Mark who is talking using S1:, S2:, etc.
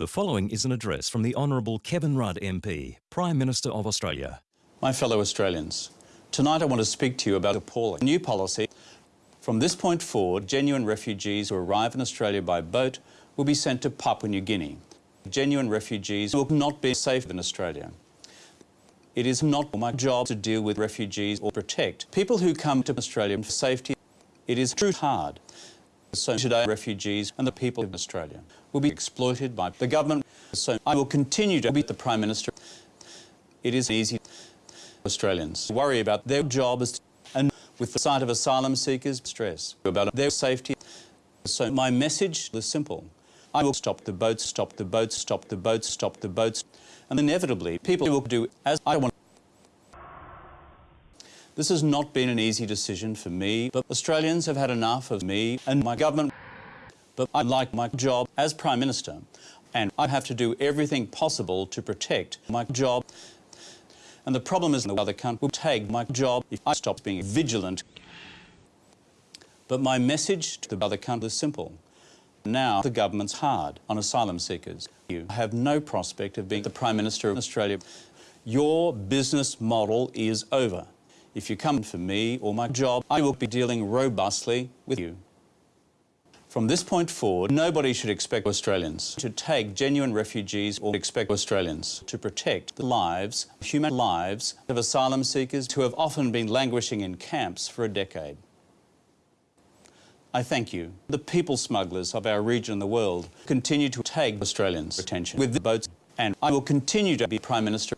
S1: The following is an address from the Honourable Kevin Rudd MP, Prime Minister of Australia.
S2: My fellow Australians, tonight I want to speak to you about appalling new policy. From this point forward, genuine refugees who arrive in Australia by boat will be sent to Papua New Guinea. Genuine refugees will not be safe in Australia. It is not my job to deal with refugees or protect people who come to Australia for safety. It is true hard. So today refugees and the people of Australia will be exploited by the government. So I will continue to be the Prime Minister. It is easy Australians worry about their job as and with the sight of asylum seekers stress about their safety. So my message is simple. I will stop the boats, stop the boats, stop the boats, stop the boats. And inevitably people will do as I want. This has not been an easy decision for me, but Australians have had enough of me and my government. But I like my job as Prime Minister, and I have to do everything possible to protect my job. And the problem is the other country will take my job if I stop being vigilant. But my message to the other country is simple. Now the government's hard on asylum seekers. You have no prospect of being the Prime Minister of Australia. Your business model is over. If you come for me or my job, I will be dealing robustly with you. From this point forward, nobody should expect Australians to take genuine refugees or expect Australians to protect the lives, human lives, of asylum seekers who have often been languishing in camps for a decade. I thank you. The people smugglers of our region and the world continue to take Australians' attention with the boats and I will continue to be Prime Minister